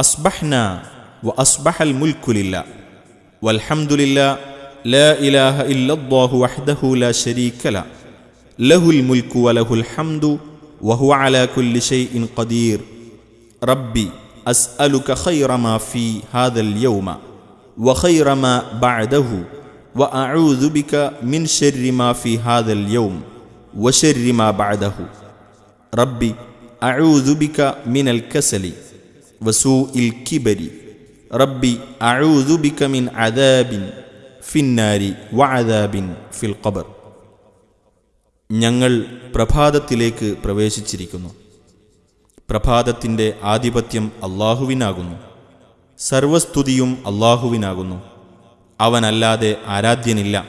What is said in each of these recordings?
أصبحنا وأصبح الملك لله والحمد لله لا إله إلا الله وحده لا شريك له له الملك وله الحمد وهو على كل شيء قدير. ربي أسألك خير ما في هذا اليوم وخير ما بعده وأعوذ بك من شر ما في هذا اليوم وشر ما بعده. ربي أعوذ بك من الكسل വസൂ ഇൽ കിബരി. റബ്ബി അഴൂദുബിക്കമിൻ അദാബിൻ ഫിന്നാരി വഅദാബിൻ ഫിൽ ഖബർ. ഞങ്ങൾ പ്രഭാതത്തിലേക്ക് പ്രവേശിച്ചിരിക്കുന്നു. പ്രഭാതത്തിന്റെ ആധിപത്യം അള്ളാഹുവിനാകുന്നു. സർവസ്തുതിയും അള്ളാഹുവിനാകുന്നു. അവനല്ലാതെ ആരാധ്യനില്ല.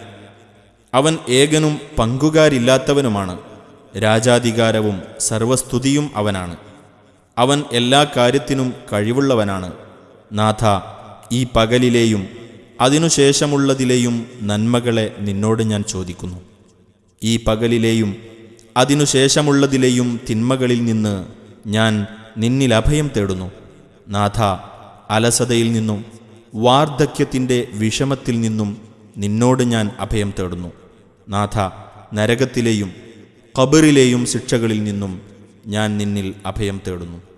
അവൻ ഏകനും പങ്കുകാരില്ലാത്തവനുമാണ്. രാജാധികാരവും സർവസ്തുതിയും അവനാണ്. അവൻ എല്ലാ കാര്യത്തിനും കഴിവുള്ളവനാണ്. നാഥ ഈ പകലിലെയും അതിനുശേഷമുള്ളതിലെയും നന്മകളെ നിന്നോട് ഞാൻ ചോദിക്കുന്നു. ഈ പകലിലെയും അതിനുശേഷമുള്ളതിലെയും തിന്മകളിൽ നിന്ന് ഞാൻ നിന്നിൽ അഭയം തേടുന്നു. നാഥ അലസതയിൽ നിന്നും വാർദ്ധക്യത്തിന്റെ വിഷമത്തിൽ നിന്നും നിന്നോട് ഞാൻ അഭയം തേടുന്നു. നാഥ നരകത്തിലെയും കബറിലെയും ശിക്ഷകളിൽ നിന്നും ഞാൻ നിന്നിൽ അഭയം തേടുന്നു.